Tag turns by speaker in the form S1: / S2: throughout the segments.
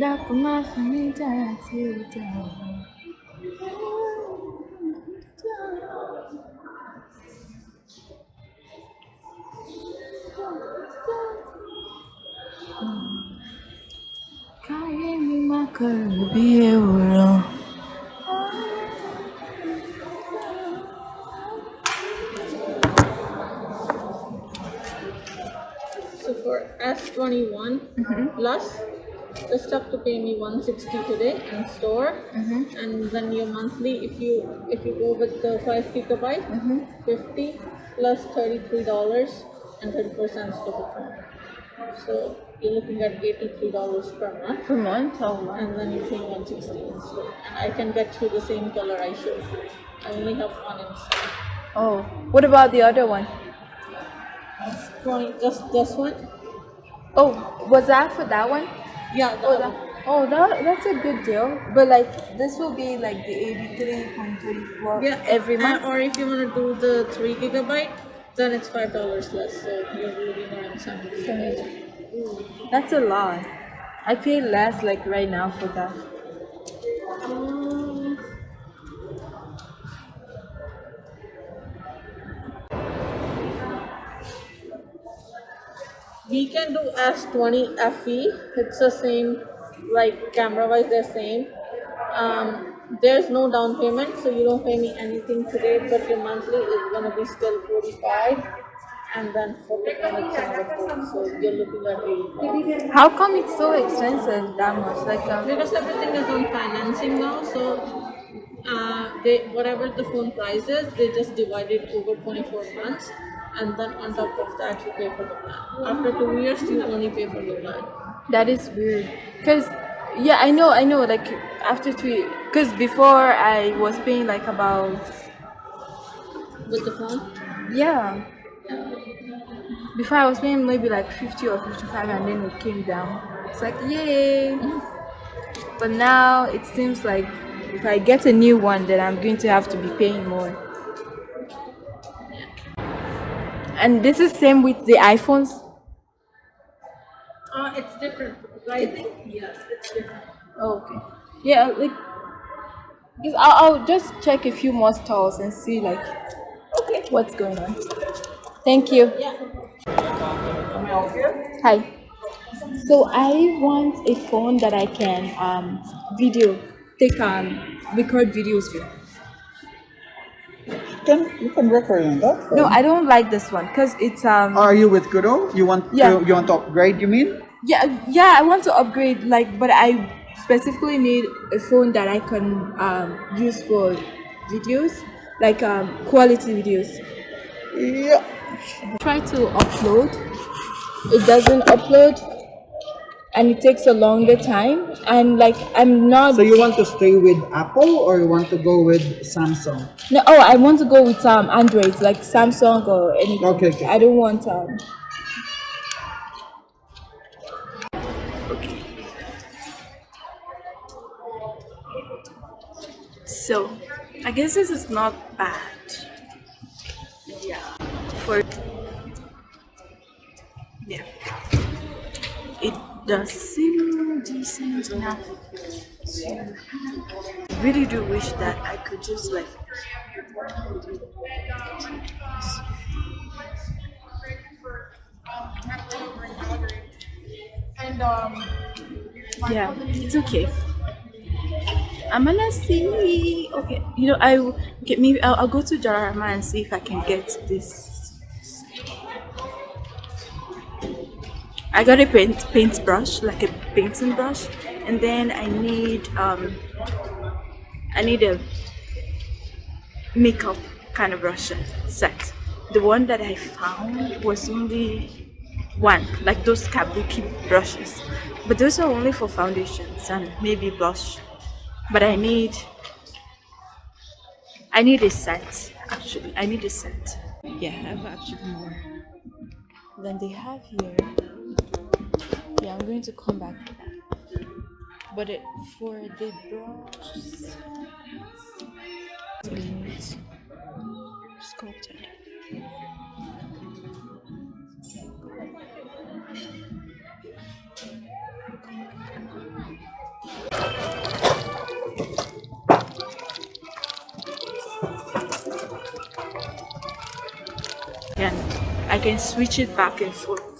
S1: dákun má fi mí dára tí ó dá o. káyé mi
S2: S21 mm-hmm. plus, just have to pay me 160 today in store, mm-hmm. and then your monthly, if you if you go with the five gigabyte, mm-hmm. 50 plus 33 dollars and 30 percent to the phone. So you're looking at 83 dollars per month,
S1: per month oh wow.
S2: and then you're paying 160 in store. And I can get you the same color I showed you. I only have one in stock.
S1: oh what about the other one?
S2: 20, just this one.
S1: Oh was that for that one?
S2: Yeah, the
S1: Oh,
S2: other
S1: that, oh, that that's a good deal. But like this will be like the eighty-three point thirty-four
S2: Yeah,
S1: every month.
S2: or if you want to do the three gigabyte, then it's five dollars less. So you're looking around seventy.
S1: That's a lot. I pay less like right now for that.
S2: We can do S20 FE. It's the same, like camera wise, they're same. Um, there's no down payment, so you don't pay me anything today, but your monthly is gonna be still 45 and then 40 it's another 40. So you're looking at 85.
S1: How come it's so expensive that much? Like um,
S2: because everything is on financing now so uh, they whatever the phone price is they just divide it over 24 months and then on top of that you pay for the plan after two years you only pay for the plan
S1: that is weird. Cause yeah, I know, I know. Like after three, cause before I was paying like about
S2: with the phone
S1: yeah. Before I was paying maybe like fifty or fifty-five, and then it came down. It's like yay. But now it seems like if I get a new one, then I'm going to have to be paying more. And this is same with the iPhones.
S2: uh, it's different pricing yes it's different
S1: Oh, okay. Yeah, like because I'll, I'll just check a few more stores and see like okay what's going on. Thank you.
S2: yeah
S1: Hi. So I want a phone that I can um video take um record videos with.
S3: You can you can record on that.
S1: No, I don't like this one because it's um
S3: Are you with Koodo? You want
S1: Yeah.
S3: to, you want to upgrade? You mean?
S1: yeah yeah I want to upgrade like but I specifically need a phone that I can um use for videos like um quality videos.
S3: Yeah.
S1: try to upload it doesn't upload and it takes a longer time and like i'm not
S3: So you want to stay with Apple or you want to go with Samsung?
S1: no oh i want to go with um android like samsung or anything
S3: Okay, okay.
S1: i don't want um so i guess this is not bad does seem decent enough to really do wish that i could just like
S2: and um
S1: yeah it's okay. I'm gonna see. Okay you know i okay maybe i'll, I'll go to jarama and see if i can get this i got a paint paint brush like a painting brush. And then i need um i need a makeup kind of brush set. The one that i found was only one like those kabuki brushes. But those are only for foundations and maybe blush. But i need i need a set actually. I need a set. Yeah i have actually more than they have here yeah, I'm going to come back. But it, for the bronze sculpted.
S4: Again, I can switch it back and forth.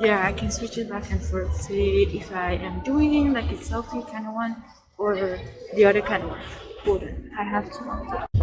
S4: Yeah, I can switch it back and forth. Say if I am doing like a selfie kind of one or the other kind of one. Hold on, I have to